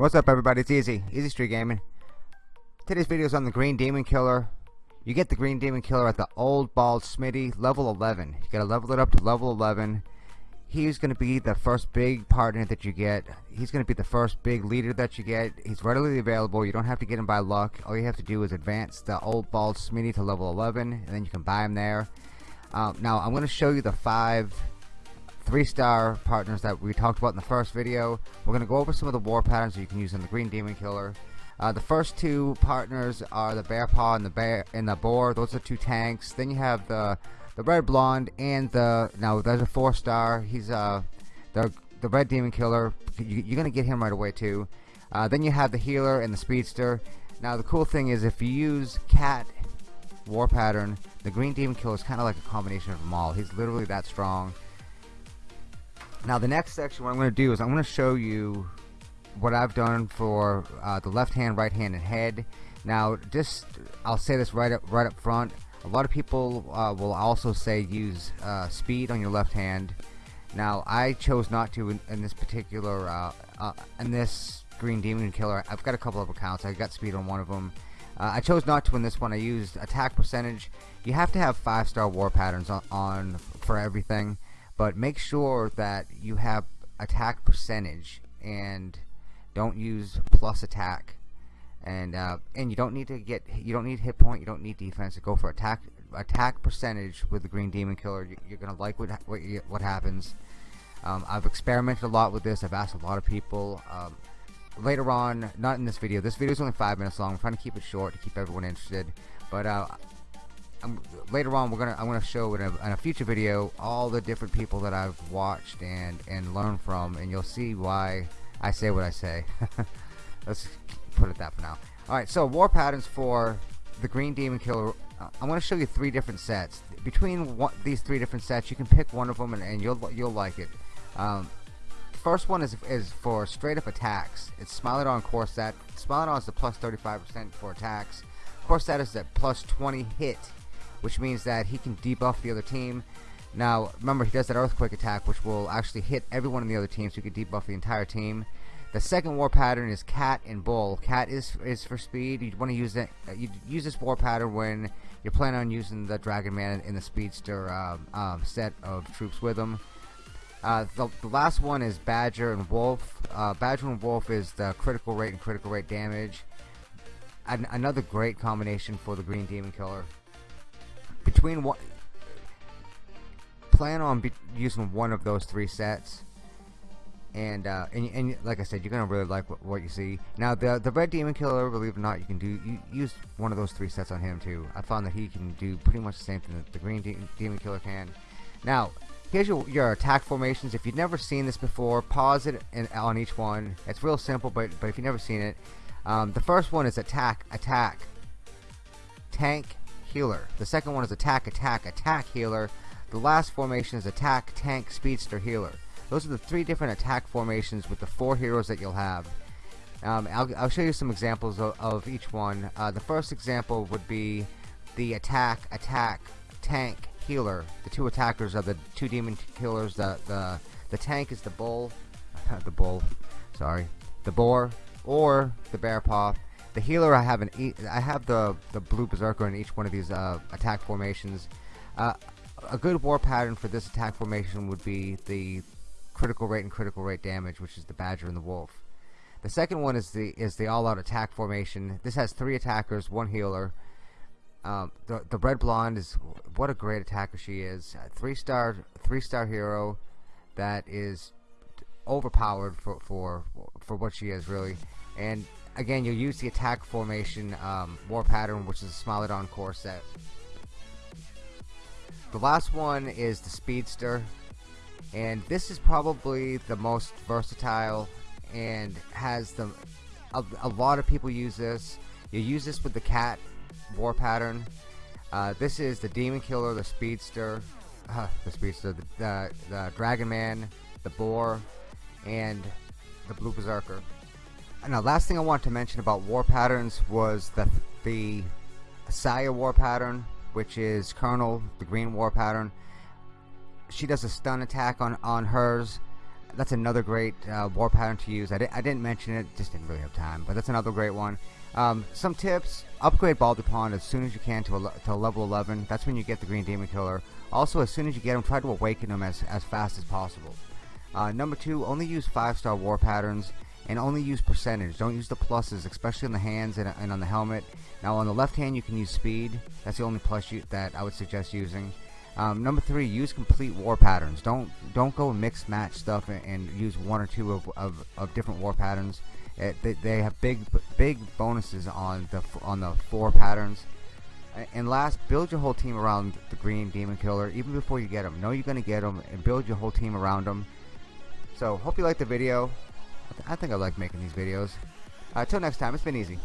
What's up everybody, it's Easy, Easy Street Gaming. Today's video is on the Green Demon Killer. You get the Green Demon Killer at the Old Bald Smitty, level 11. You gotta level it up to level 11. He's gonna be the first big partner that you get. He's gonna be the first big leader that you get. He's readily available, you don't have to get him by luck. All you have to do is advance the Old Bald Smitty to level 11, and then you can buy him there. Um, now, I'm gonna show you the five three star partners that we talked about in the first video. We're going to go over some of the war patterns that you can use in the Green Demon Killer. Uh, the first two partners are the Bear Paw and the Bear and the Boar. Those are two tanks. Then you have the the Red Blonde and the now there's a four star. He's uh the the Red Demon Killer. You, are gonna get him right away too. Uh, then you have the Healer and the Speedster. Now the cool thing is if you use Cat War Pattern, the Green Demon Killer is kind of like a combination of them all. He's literally that strong. Now the next section what I'm going to do is I'm going to show you what I've done for uh, the left hand, right hand, and head. Now just I'll say this right up right up front. A lot of people uh, will also say use uh, speed on your left hand. Now I chose not to in, in this particular uh, uh, in this Green Demon Killer. I've got a couple of accounts. I got speed on one of them. Uh, I chose not to in this one. I used attack percentage. You have to have five star war patterns on, on for everything but make sure that you have attack percentage and don't use plus attack. And uh, and you don't need to get you don't need hit point you don't need defense go for attack attack percentage with the green demon killer. You're gonna like what what, what happens. Um, I've experimented a lot with this. I've asked a lot of people. Um, later on not in this video. This video is only five minutes long. I'm trying to keep it short to keep everyone interested. But uh, I'm, later on we're gonna I'm gonna show in a, in a, future video all the different people that I've watched and and learned from and you'll see why I say what I say. Let's put it that for now. Alright so war patterns for the green demon killer uh, I'm gonna show you three different sets. Between these three different sets you can pick one of them and, and you'll you'll like it. Um, first one is, is for straight up attacks. It's Smilodon core set Smilodon is the plus 35% for attacks. Core set is at plus 20 hit which means that he can debuff the other team. Now, remember, he does that earthquake attack, which will actually hit everyone in the other team, so he can debuff the entire team. The second war pattern is Cat and Bull. Cat is is for speed. You want to use that. You use this war pattern when you're planning on using the Dragon Man in the Speedster um, um, set of troops with him. Uh, the, the, last one is Badger and Wolf. Uh, Badger and Wolf is the critical rate and critical rate damage. An another great combination for the Green Demon Killer between what plan on using one of those three sets. And, uh, and and like I said you're gonna really like what, what, you see. Now the the red demon killer believe it or not you can do you use one of those three sets on him too. I found that he can do pretty much the same thing that the green de demon killer can. Now here's your, your attack formations. If you've never seen this before pause it in, on each one. It's real simple but but if you've never seen it um, the first one is attack attack. Tank healer. The second one is attack, attack, attack, healer. The last formation is attack, tank, speedster, healer. Those are the three different attack formations with the four heroes that you'll have. Um, I'll, I'll, show you some examples of, of each one. Uh, the first example would be the attack, attack, tank, healer. The two attackers are the two demon killers. The the the tank is the bull, the bull, sorry, the boar, or the bear paw. The healer I have an e I have the the blue berserker in each one of these uh, attack formations. Uh, a good war pattern for this attack formation would be the critical rate and critical rate damage, which is the badger and the wolf. The second one is the is the all-out attack formation. This has three attackers, one healer. Um, the the red blonde is what a great attacker she is. A three star three star hero that is overpowered for for for what she is really. And again, you'll use the attack formation um, war pattern, which is a Smilodon core set. The last one is the Speedster, and this is probably the most versatile and has the a, a lot of people use this. You use this with the cat war pattern. Uh, this is the Demon Killer, the Speedster, uh, the Speedster, the, the, the Dragon Man, the Boar, and the Blue Berserker. Now, last thing I want to mention about war patterns was the the Saya war pattern, which is Colonel, the green war pattern. She does a stun attack on on hers. that's another great uh, war pattern to use. I, di I didn't mention it, just didn't really have time, but that's another great one. Um, some tips: upgrade Baldy Pond as soon as you can to a, to level 11. That's when you get the Green Demon Killer. Also, as soon as you get him, try to awaken him as as fast as possible. Uh, number two, only use five-star war patterns and only use percentage. Don't use the pluses, especially on the hands and, and on the helmet. Now, on the left hand, you can use speed. That's the only plus you, that I would suggest using. Um, number three, use complete war patterns. Don't don't go mix match stuff and, and use one or two of, of, of different war patterns. It, they, they, have big big bonuses on the on the four patterns. And last, build your whole team around the green demon killer even before you get them. Know you're gonna get them and build your whole team around them. So hope you liked the video. I, th I think I like making these videos. Until uh, next time, it's been easy.